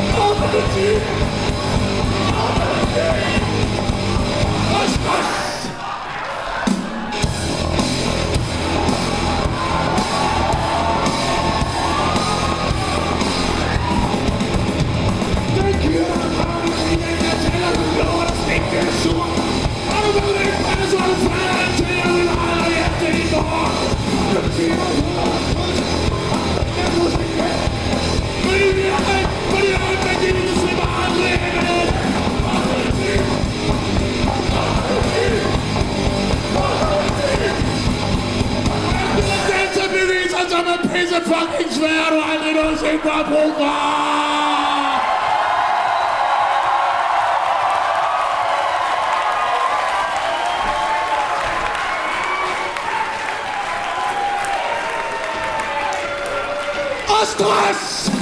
som er pisse fucking nogensinde har brug for! Og stress!